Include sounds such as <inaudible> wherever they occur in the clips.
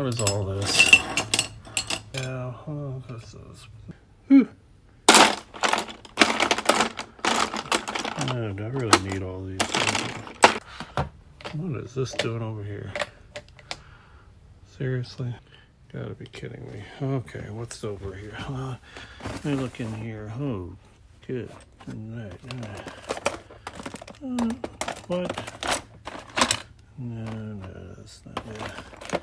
What is all this? Yeah, oh, this is... Whew. I really need all these things? What is this doing over here? Seriously? Gotta be kidding me. Okay, what's over here? Uh, let me look in here. Oh, good. Right. Uh, what? No, no, that's not it.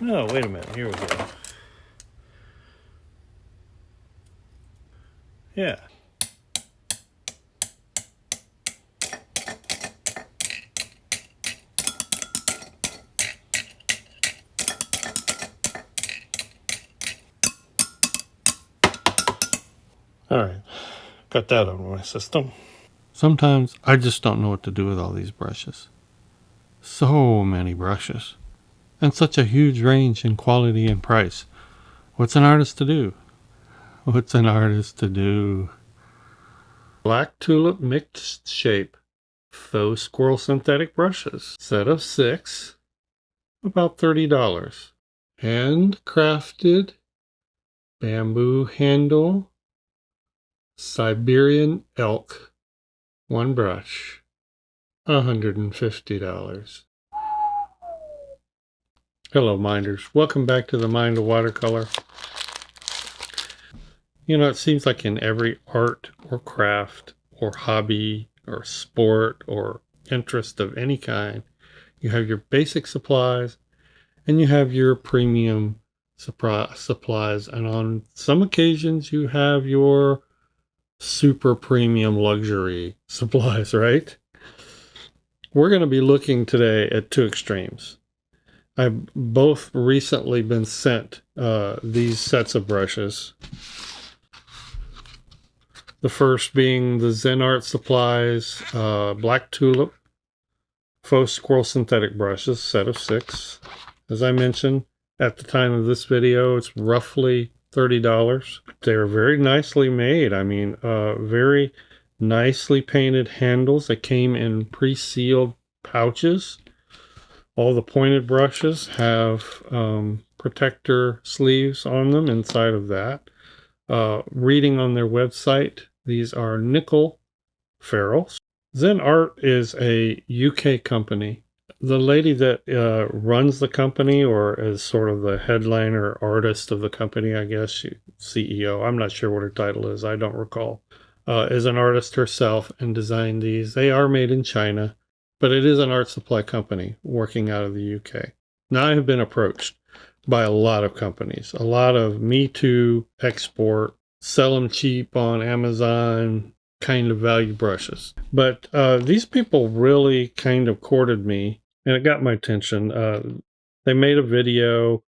No, wait a minute. Here we go. Yeah. All right, got that on my system. Sometimes I just don't know what to do with all these brushes. So many brushes. And such a huge range in quality and price. What's an artist to do? What's an artist to do? Black Tulip Mixed Shape Faux Squirrel Synthetic Brushes. Set of six. About $30. Handcrafted bamboo handle Siberian elk, one brush, $150. Hello, minders. Welcome back to the Mind of Watercolor. You know, it seems like in every art or craft or hobby or sport or interest of any kind, you have your basic supplies and you have your premium supplies. And on some occasions, you have your super premium luxury <laughs> supplies, right? We're going to be looking today at two extremes. I've both recently been sent uh, these sets of brushes. The first being the Zen Art Supplies uh, Black Tulip Faux Squirrel Synthetic Brushes, set of six. As I mentioned, at the time of this video, it's roughly $30. They're very nicely made. I mean, uh, very nicely painted handles. They came in pre-sealed pouches. All the pointed brushes have um, protector sleeves on them inside of that. Uh, reading on their website, these are nickel ferrules. Zen Art is a UK company the lady that uh, runs the company or is sort of the headliner artist of the company, I guess, she, CEO, I'm not sure what her title is, I don't recall, uh, is an artist herself and designed these. They are made in China, but it is an art supply company working out of the UK. Now I have been approached by a lot of companies, a lot of Me Too export, sell them cheap on Amazon, kind of value brushes. But uh, these people really kind of courted me and it got my attention. Uh, they made a video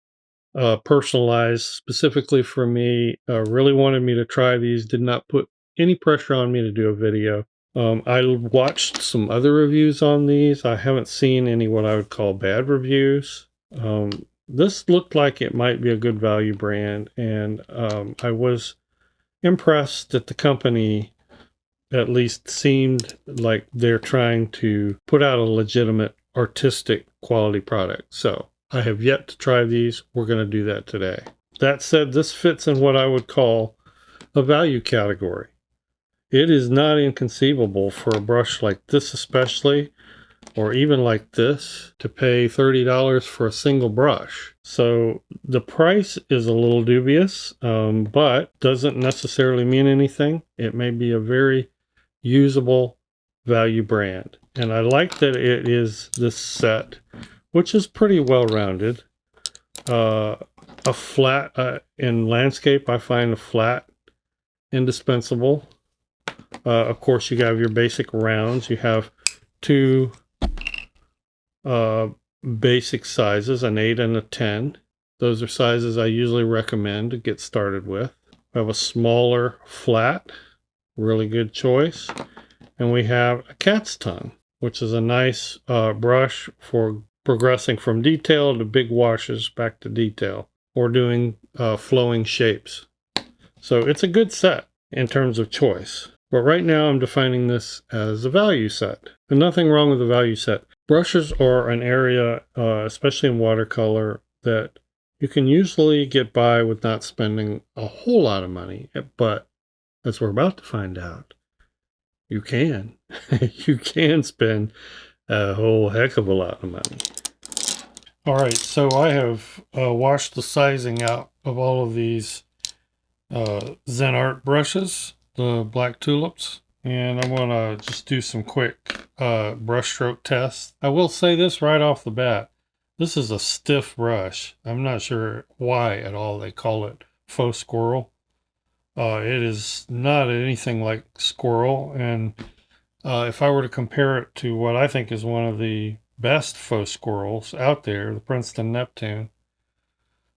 uh, personalized specifically for me. Uh, really wanted me to try these. Did not put any pressure on me to do a video. Um, I watched some other reviews on these. I haven't seen any what I would call bad reviews. Um, this looked like it might be a good value brand, and um, I was impressed that the company at least seemed like they're trying to put out a legitimate artistic quality product. So I have yet to try these. We're going to do that today. That said, this fits in what I would call a value category. It is not inconceivable for a brush like this especially, or even like this, to pay $30 for a single brush. So the price is a little dubious, um, but doesn't necessarily mean anything. It may be a very usable value brand. And I like that it is this set, which is pretty well rounded. Uh, a flat, uh, in landscape, I find a flat indispensable. Uh, of course, you have your basic rounds. You have two uh, basic sizes, an 8 and a 10. Those are sizes I usually recommend to get started with. I have a smaller flat, really good choice. And we have a cat's tongue, which is a nice uh, brush for progressing from detail to big washes back to detail or doing uh, flowing shapes. So it's a good set in terms of choice. But right now I'm defining this as a value set. And nothing wrong with a value set. brushes are an area, uh, especially in watercolor, that you can usually get by with not spending a whole lot of money. But as we're about to find out, you can. <laughs> you can spend a whole heck of a lot of money. All right, so I have uh, washed the sizing out of all of these uh, Zen Art brushes, the black tulips, and I'm going to just do some quick uh, brush stroke tests. I will say this right off the bat. This is a stiff brush. I'm not sure why at all they call it faux squirrel. Uh, it is not anything like squirrel, and uh, if I were to compare it to what I think is one of the best faux squirrels out there, the Princeton Neptune,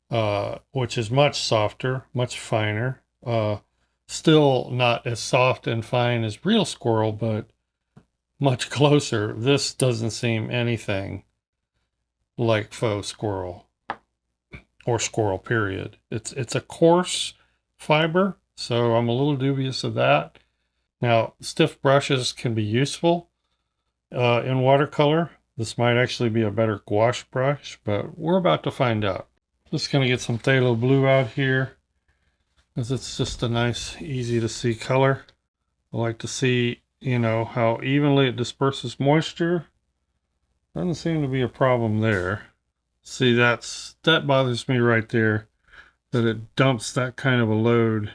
uh, which is much softer, much finer. Still not as soft and fine as real squirrel, but much <laughs> closer. This doesn't seem anything like faux squirrel or squirrel period. It's it's a coarse fiber, so I'm a little dubious of that. Now, stiff brushes can be useful uh, in watercolor. This might actually be a better gouache brush, but we're about to find out. Just to get some phthalo blue out here because it's just a nice, easy to see color. I like to see, you know, how evenly it disperses moisture. Doesn't seem to be a problem there. See, that's that bothers me right there, that it dumps that kind of a load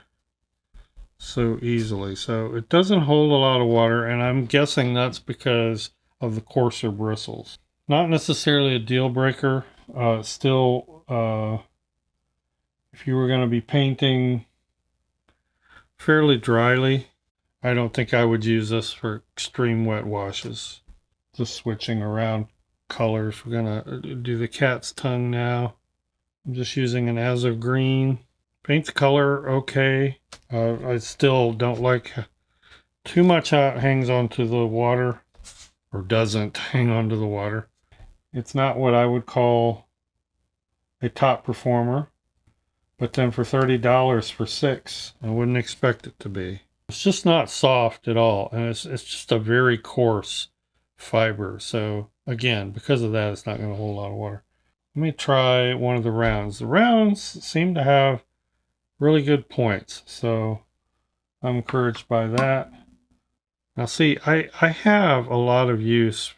so easily. So it doesn't hold a lot of water, and I'm guessing that's because of the coarser bristles. Not necessarily a deal breaker. Uh, still, uh, if you were going to be painting fairly dryly, I don't think I would use this for extreme wet washes. Just switching around colors. We're going to uh, do the cat's tongue now. I'm just using an azo green. Paint the color okay. Uh, I still don't like too much how it hangs onto the water or doesn't <laughs> hang onto the water. It's not what I would call a top performer, but then for $30 for six, I wouldn't expect it to be. It's just not soft at all, and it's, it's just a very coarse fiber. So again, because of that, it's not going to hold a lot of water. Let me try one of the rounds. The rounds seem to have really good points, so I'm encouraged by that. Now see, I, I have a lot of use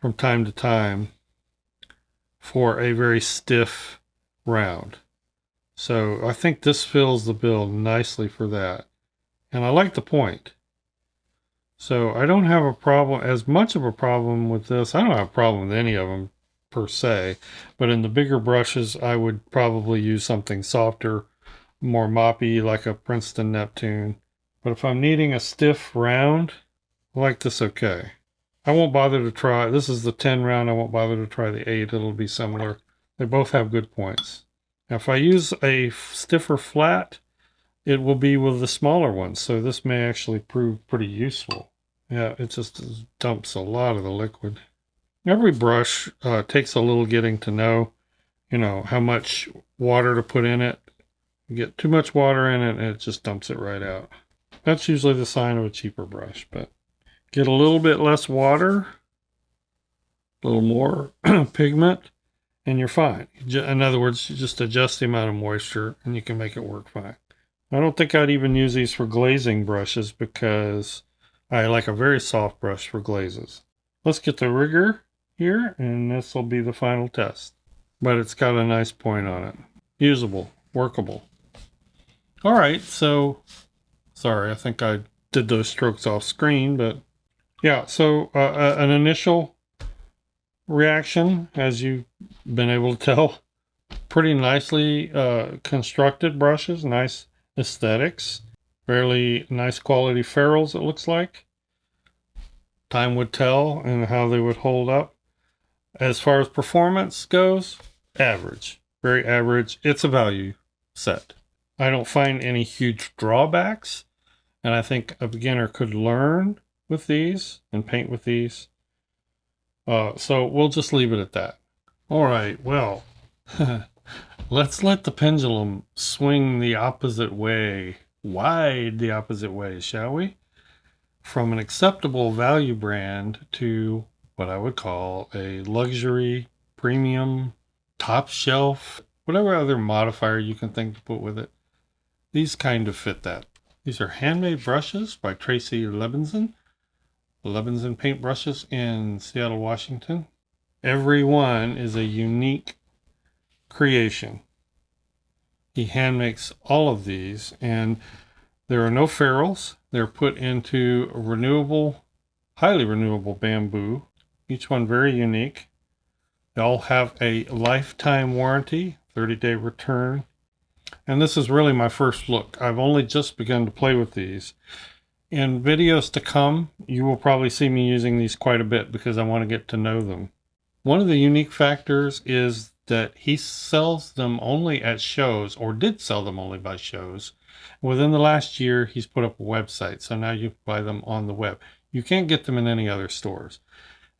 from time to time for a very stiff round. So I think this fills the bill nicely for that. And I like the point. So I don't have a problem, as much of a problem with this. I don't have a problem with any of them per se. But in the bigger brushes, I would probably use something softer, more moppy, like a Princeton Neptune. But if I'm needing a stiff round, I like this okay. I won't bother to try, this is the 10 round, I won't bother to try the 8, it'll be similar. They both have good points. Now if I use a stiffer flat, it will be with the smaller ones, so this may actually prove pretty useful. Yeah, it just dumps a lot of the liquid. Every brush uh, takes a little getting to know, you know, how much water to put in it. You get too much water in it and it just dumps it right out. That's usually the sign of a cheaper brush, but get a little bit less water, a little more <clears throat> pigment, and you're fine. In other words, you just adjust the amount of moisture and you can make it work fine. I don't think I'd even use these for glazing brushes because I like a very soft brush for glazes. Let's get the rigger here and this will be the final test. But it's got a nice point on it. Usable, workable. All right, so Sorry, I think I did those strokes off screen, but yeah, so uh, uh, an initial reaction, as you've been able to tell, pretty nicely uh, constructed brushes, nice aesthetics, fairly nice quality ferrules, it looks like. Time would tell and how they would hold up. As far as performance goes, average, very average. It's a value set. I don't find any huge drawbacks and I think a beginner could learn with these and paint with these. Uh, so we'll just leave it at that. All right, well, <laughs> let's let the pendulum swing the opposite way, wide the opposite way, shall we? From an acceptable value brand to what I would call a luxury, premium, top shelf, whatever other modifier you can think to put with it. These kind of fit that. These are handmade brushes by Tracy Levinson. Levinson paint brushes in Seattle, Washington. Every one is a unique creation. He hand makes all of these and there are no ferrules. They're put into renewable, highly renewable bamboo. Each one very unique. They all have a lifetime warranty, 30 day return. And this is really my first look. I've only just begun to play with these. In videos to come, you will probably see me using these quite a bit because I want to get to know them. One of the unique factors is that he sells them only at shows or did sell them only by shows. Within the last year, he's put up a website. So now you buy them on the web. You can't get them in any other stores.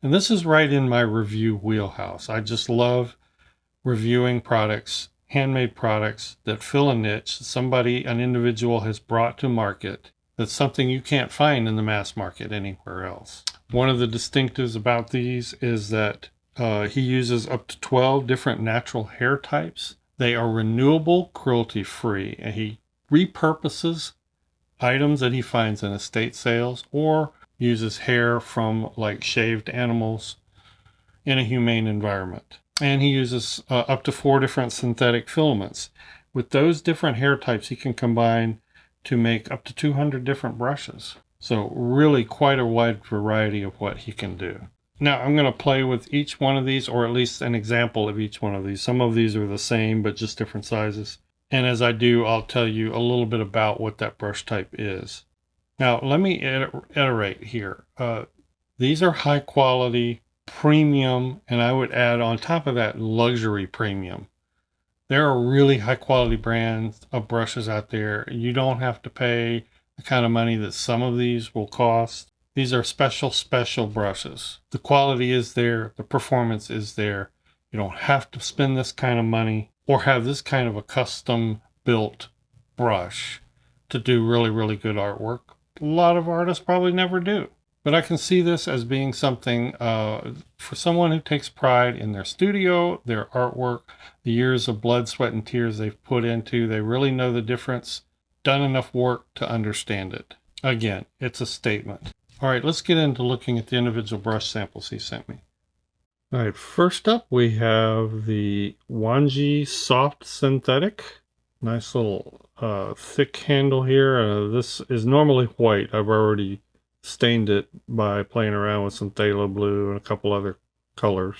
And this is right in my review wheelhouse. I just love reviewing products, handmade products that fill a niche somebody, an individual has brought to market. That's something you can't find in the mass market anywhere else. One of the distinctives about these is that uh, he uses up to 12 different natural hair types. They are renewable, cruelty free, and he repurposes items that he finds in estate sales or uses hair from like shaved animals in a humane environment. And he uses uh, up to four different synthetic filaments. With those different hair types, he can combine to make up to 200 different brushes. So really quite a wide variety of what he can do. Now I'm going to play with each one of these, or at least an example of each one of these. Some of these are the same, but just different sizes. And as I do, I'll tell you a little bit about what that brush type is. Now, let me iterate here. Uh, these are high quality, premium, and I would add on top of that luxury premium. There are really high quality brands of brushes out there. You don't have to pay the kind of money that some of these will cost. These are special, special brushes. The quality is there, the performance is there. You don't have to spend this kind of money or have this kind of a custom built brush to do really, really good artwork. A lot of artists probably never do. But I can see this as being something uh, for someone who takes pride in their studio, their artwork, the years of blood, sweat, and tears they've put into. They really know the difference, done enough work to understand it. Again, it's a statement. All right, let's get into looking at the individual brush samples he sent me. All right, first up we have the Wanji Soft Synthetic. Nice little uh, thick handle here. Uh, this is normally white. I've already stained it by playing around with some phthalo blue and a couple other colors.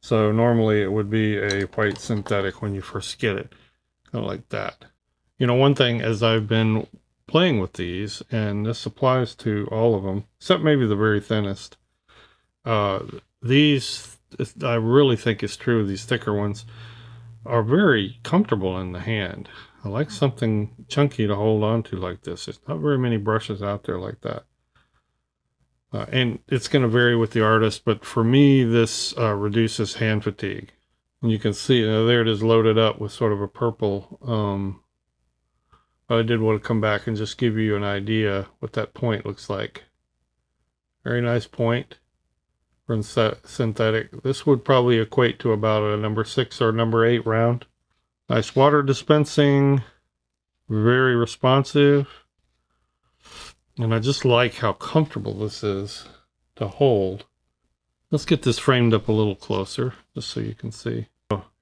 So normally it would be a white synthetic when you first get it, kind of like that. You know, one thing as I've been playing with these, and this applies to all of them, except maybe the very thinnest, uh, these, I really think it's true, these thicker ones are very comfortable in the hand. I like something chunky to hold on to like this. There's not very many brushes out there like that. Uh, and it's going to vary with the artist, but for me, this uh, reduces hand fatigue. And you can see, uh, there it is loaded up with sort of a purple. Um, I did want to come back and just give you an idea what that point looks like. Very nice point from synthetic. This would probably equate to about a number six or number eight round. Nice water dispensing, very responsive. And I just like how comfortable this is to hold. Let's get this framed up a little closer, just so you can see.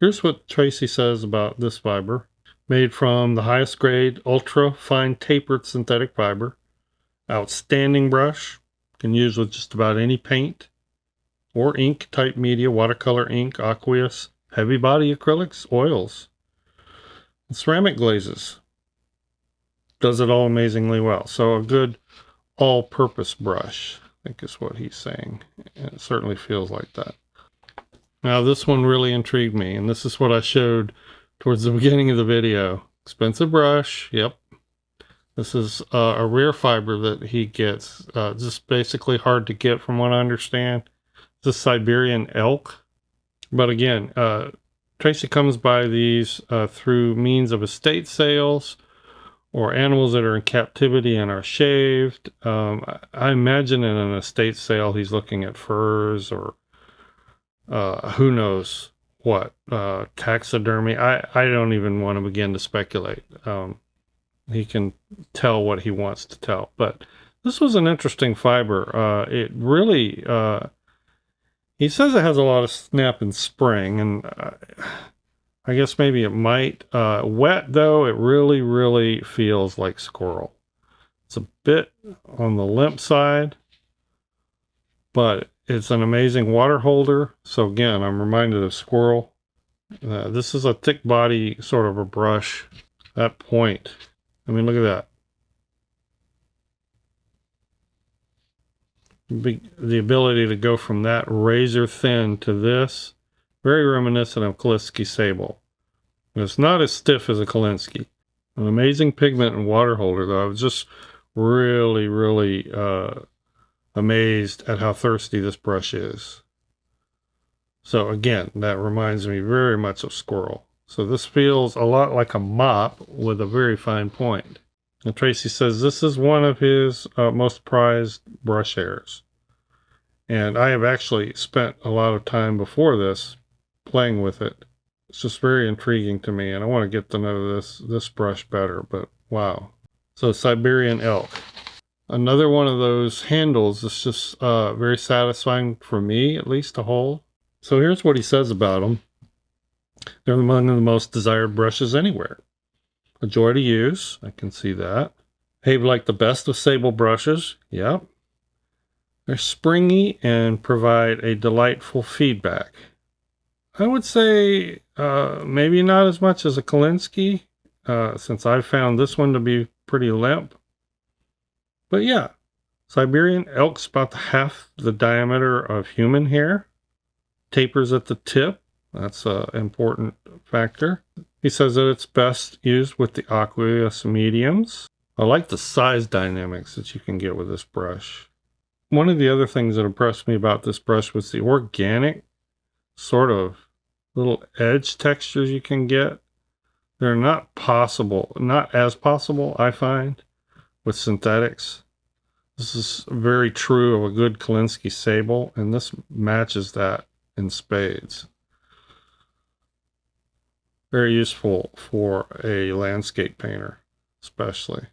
here's what Tracy says about this fiber. Made from the highest grade, ultra fine tapered synthetic fiber. Outstanding brush. Can use with just about any paint or ink type media, watercolor ink, aqueous, heavy body acrylics, oils, ceramic glazes. Does it all amazingly well. So a good all-purpose brush, I think is what he's saying. It certainly feels like that. Now this one really intrigued me, and this is what I showed towards the <laughs> beginning of the video. Expensive brush, yep. This is uh, a rare fiber that he gets, uh, just basically hard to get from what I understand the Siberian elk. But again, uh, Tracy comes by these uh, through means of estate sales or animals that are in captivity and are shaved. Um, I imagine in an estate sale, he's looking at furs or uh, who knows what uh, taxidermy. I, I don't even want to begin to speculate. Um, he can tell what he wants to tell, but this was an interesting fiber. Uh, it really, uh, he says it has a lot of snap and spring, and uh, I guess maybe it might. Uh, wet though, it really, really feels like squirrel. It's a bit on the limp side, but it's an amazing water holder. So again, I'm reminded of squirrel. Uh, this is a thick body sort of a brush. That point, I mean, look at that. The ability to go from that razor thin to this, very reminiscent of Kolinsky Sable. It's not as stiff as a Kolinsky. An amazing pigment and water holder, though. I was just really, really uh, amazed at how thirsty this brush is. So again, that reminds me very much of Squirrel. So this feels a lot like a mop with a very fine point. And Tracy says this is one of his uh, most prized brush hairs. And I have actually spent a lot of time before this playing with it. It's just very intriguing to me, and I want to get to know this this brush better. But wow! So Siberian elk, another one of those handles that's just uh, very satisfying for me, at least to hold. So here's what he says about them. They're among the most desired brushes anywhere. To use. I can see that. Behave like the best of sable brushes. Yep. They're springy and provide a delightful feedback. I would say uh, maybe not as much as a Kolinsky, uh, since I found this one to be pretty limp. But yeah, Siberian elk's about half the diameter of human hair. Tapers at the tip. That's an important factor. He says that it's best used with the aqueous mediums. I like the size dynamics that you can get with this brush. One of the other things that impressed me about this brush was the organic sort of little edge textures you can get. They're not possible, not as possible, I find, with synthetics. This is very true of a good Kolinsky sable, and this matches that in spades very useful for a landscape painter, especially.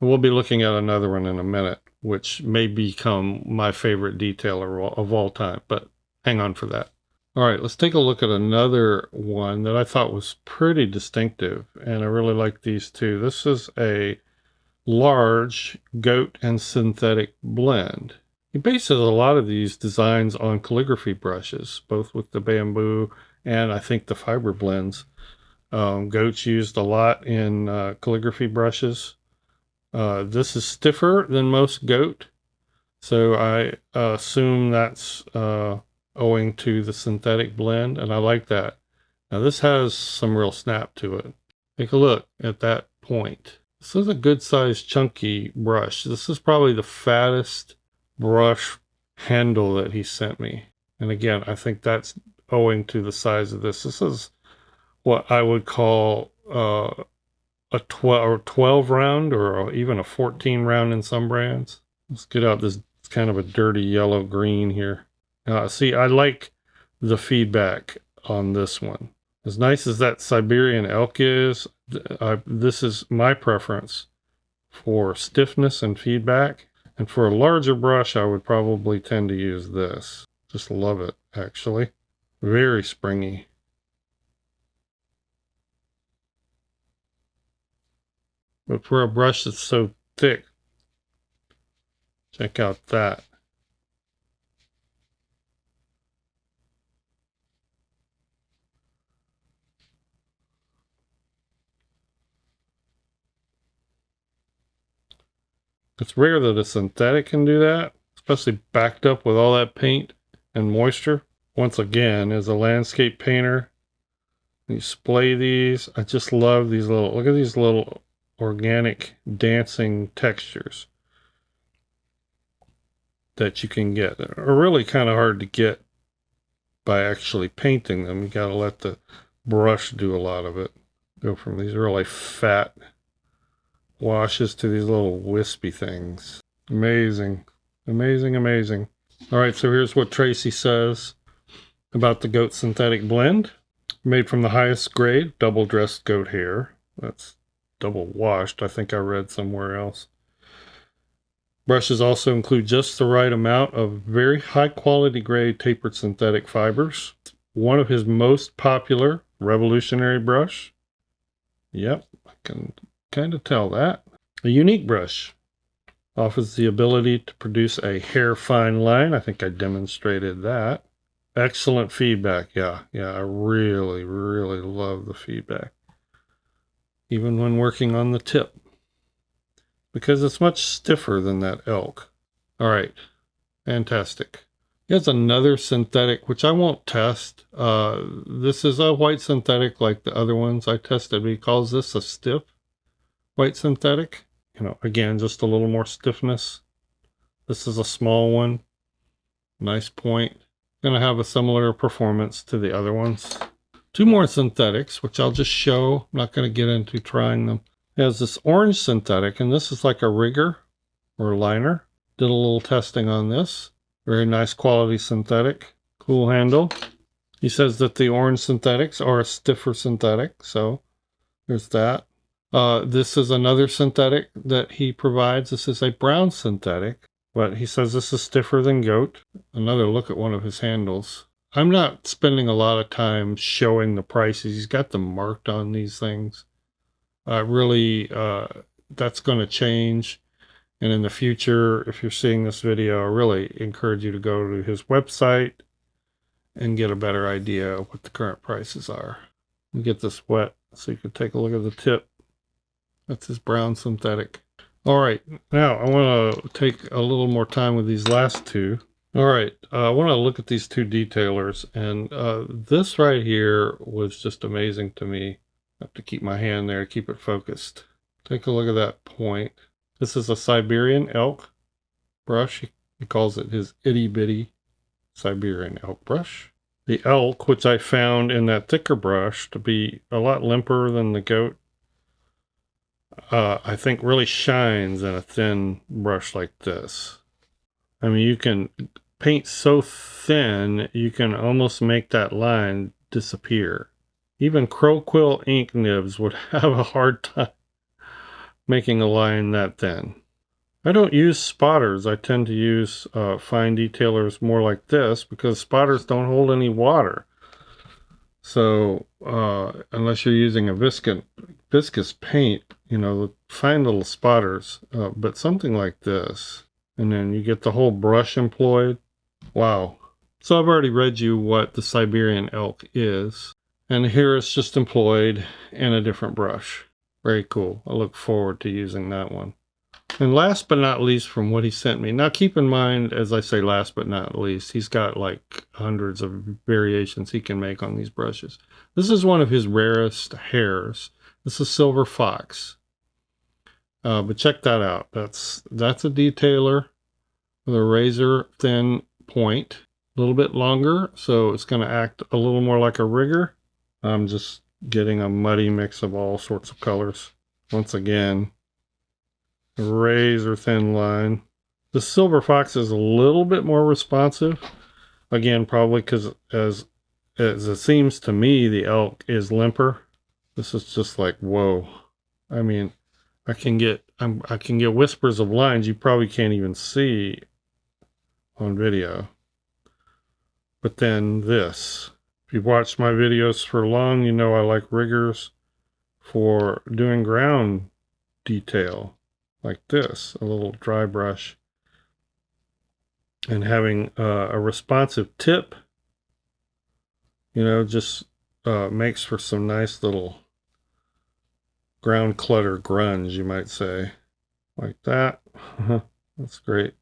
We'll be looking at another one in a minute, which may become my favorite detailer of all time, but hang on for that. All right, let's take a look at another one that I thought was pretty distinctive, and I really like these two. This is a large goat and synthetic blend. He bases a lot of these designs on calligraphy brushes, both with the bamboo and I think the fiber blends. Um, goats used a lot in uh, calligraphy brushes. Uh, this is stiffer than most goat, so I assume that's uh, owing to the synthetic blend, and I like that. Now this has some real snap to it. Take a look at that point. This is a good sized chunky brush. This is probably the fattest brush handle that he sent me. And again, I think that's owing to the size of this. This is what I would call uh, a 12 or 12 round or even a 14 round in some brands. Let's get out this kind of a dirty yellow green here. Uh, see, I like the feedback on this one. As nice as that Siberian elk is, I, this is my preference for stiffness and feedback. And for a larger brush, I would probably tend to use this. Just love it, actually. Very springy. But for a brush that's so thick, check out that. It's rare that a synthetic can do that, especially backed up with all that paint and moisture. Once again, as a landscape painter, you splay these. I just love these little, look at these little organic dancing textures that you can get are really kind of hard to get by actually painting them. You got to let the brush do a lot of it. Go from these really fat washes to these little wispy things. Amazing. Amazing, amazing. All right, so here's what Tracy says about the goat synthetic blend. Made from the highest grade, double dressed goat hair. That's double washed, I think I read somewhere else. Brushes also include just the right amount of very high quality grade tapered synthetic fibers. One of his most popular revolutionary brush. Yep, I can kind of tell that. A unique brush offers the ability to produce a hair fine line. I think I demonstrated that. Excellent feedback. Yeah, yeah, I really, really love the feedback. Even when working on the tip. Because it's much stiffer than that elk. All right, fantastic. Here's another synthetic, which I won't test. Uh, this is a white synthetic like the other ones I tested. He calls this a stiff white synthetic. You know, again, just a little more stiffness. This is a small one. Nice point going to have a similar performance to the other ones. Two more synthetics, which I'll just show. I'm not going to get into trying them. It has this orange synthetic, and this is like a rigger or liner. Did a little testing on this. Very nice quality synthetic. Cool handle. He says that the orange synthetics are a stiffer synthetic, so there's that. Uh, this is another synthetic that he provides. This is a brown synthetic. But he says this is stiffer than goat. Another look at one of his handles. I'm not spending a lot of time showing the prices. He's got them marked on these things. Uh, really, uh, that's going to change. And in the future, if you're seeing this video, I really encourage you to go to his website and get a better idea of what the current prices are. get this wet so you can take a look at the tip. That's his brown synthetic. All right, now I want to take a little more time with these last two. All right, uh, I want to look at these two detailers, and uh, this right here was just amazing to me. I have to keep my hand there, keep it focused. Take a look at that point. This is a Siberian elk brush. He calls it his itty bitty Siberian elk brush. The elk, which I found in that thicker brush to be a lot limper than the goat, uh, I think really shines in a thin brush like this. I mean, you can paint so thin, you can almost make that line disappear. Even Crow Quill ink nibs would <laughs> have a hard time making a line that thin. I don't use spotters. I tend to use uh, fine detailers more like this because spotters don't hold any water. So uh, unless you're using a viscous, viscous paint, you know, the fine little spotters, uh, but something like this, and then you get the whole brush employed. Wow. So I've already read you what the Siberian elk is, and here it's just employed in a different brush. Very cool. I look forward to using that one. And last but not least from what he sent me. Now keep in mind, as I say last but not least, he's got like hundreds of variations he can make on these brushes. This is one of his rarest hairs. This is Silver Fox. Uh, but check that out. That's that's a detailer with a razor thin point. A little bit longer, so it's going to act a little more like a rigger. I'm just getting a muddy mix of all sorts of colors. Once again, razor thin line. The Silver Fox is a little bit more responsive. Again, probably because as, as it seems to me, the elk is limper. This is just like, whoa. I mean, I can get I'm, I can get whispers of lines you probably can't even see on video. But then this. If you've watched my videos for long, you know I like riggers for doing ground detail like this, a little dry brush, and having uh, a responsive tip, you know, just uh, makes for some nice little ground clutter grunge, you might say. Like that. <laughs> That's great.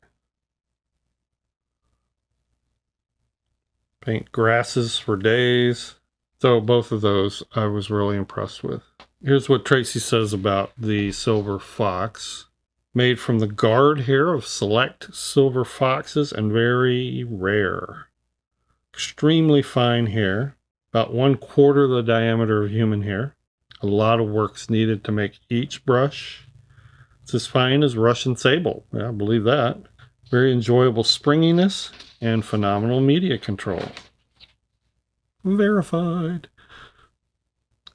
Paint grasses for days. So both of those I was really impressed with. Here's what Tracy says about the Silver Fox made from the guard hair of select silver foxes and very rare. Extremely fine hair, about one quarter the diameter of human hair. A lot of work's needed to make each brush. It's as fine as Russian sable. Yeah, I believe that. Very enjoyable springiness and phenomenal media control. Verified.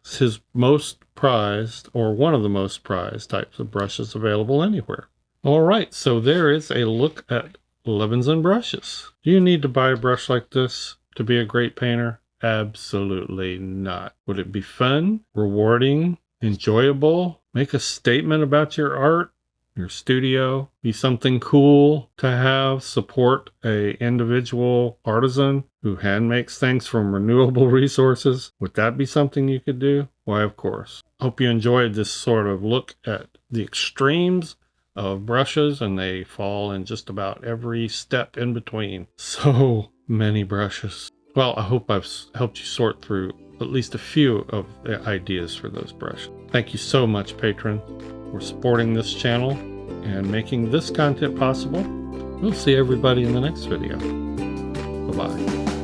It's his most prized, or one of the most prized types of brushes available anywhere. All right, so there is a look at Levinson brushes. Do you need to buy a brush like this to be a great painter? Absolutely not. Would it be fun, rewarding, enjoyable, make a statement about your art, your studio, be something cool to have, support a individual artisan who hand makes things from renewable <laughs> resources? Would that be something you could do? Why, of course. Hope you enjoyed this sort of look at the extremes of brushes and they fall in just about every step in between. <laughs> So many brushes. Well, I hope I've helped you sort through at least a few of the ideas for those brushes. Thank you so much, patron, for supporting this channel and making this content possible. We'll see everybody in the next video. Bye-bye.